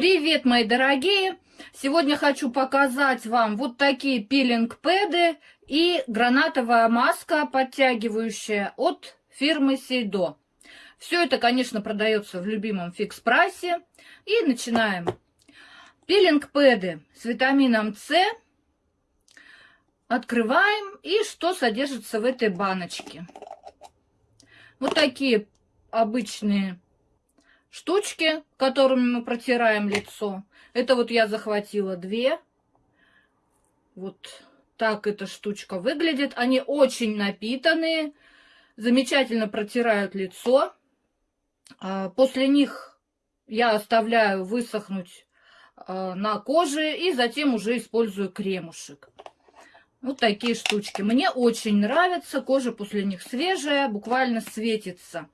Привет, мои дорогие! Сегодня хочу показать вам вот такие пилинг-пэды и гранатовая маска подтягивающая от фирмы Сейдо. Все это, конечно, продается в любимом фикс-прайсе. И начинаем. Пилинг-пэды с витамином С. Открываем. И что содержится в этой баночке. Вот такие обычные штучки, которыми мы протираем лицо. Это вот я захватила две. Вот так эта штучка выглядит. Они очень напитанные, замечательно протирают лицо. А, после них я оставляю высохнуть а, на коже и затем уже использую кремушек. Вот такие штучки. Мне очень нравятся. Кожа после них свежая, буквально светится.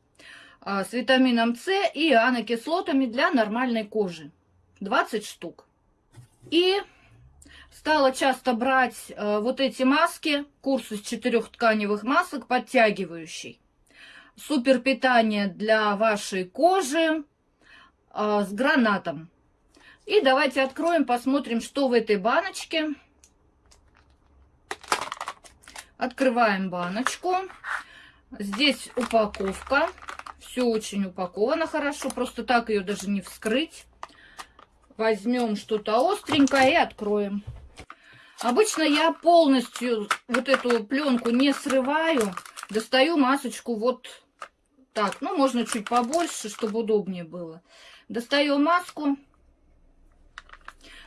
А, с витамином С и анокислотами для нормальной кожи. 20 штук. И стала часто брать э, вот эти маски, курс из четырех тканевых масок, подтягивающий. Супер питание для вашей кожи э, с гранатом. И давайте откроем, посмотрим, что в этой баночке. Открываем баночку. Здесь упаковка. Все очень упаковано хорошо, просто так ее даже не вскрыть. Возьмем что-то остренькое и откроем. Обычно я полностью вот эту пленку не срываю. Достаю масочку вот так. Ну, можно чуть побольше, чтобы удобнее было. Достаю маску.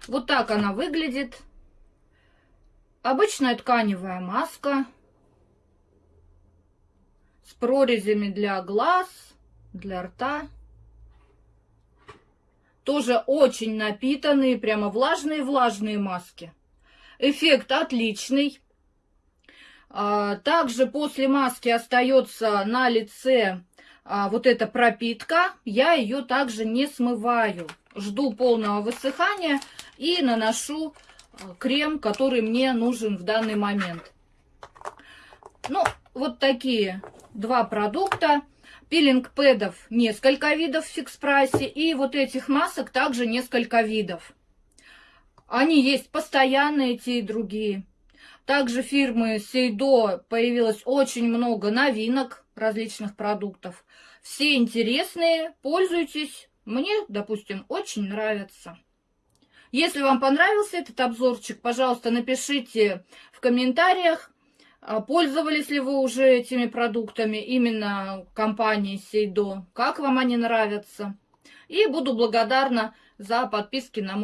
Вот так она выглядит. Обычная тканевая маска. С прорезями для глаз для рта. Тоже очень напитанные, прямо влажные-влажные маски. Эффект отличный. А, также после маски остается на лице а, вот эта пропитка. Я ее также не смываю. Жду полного высыхания и наношу а, крем, который мне нужен в данный момент. Ну, вот такие два продукта. Пилинг-пэдов несколько видов в фикс-прайсе. И вот этих масок также несколько видов. Они есть постоянные, те и другие. Также фирмы Сейдо появилось очень много новинок различных продуктов. Все интересные, пользуйтесь. Мне, допустим, очень нравится. Если вам понравился этот обзорчик, пожалуйста, напишите в комментариях, пользовались ли вы уже этими продуктами именно компании Сейдо? Как вам они нравятся? И буду благодарна за подписки на мой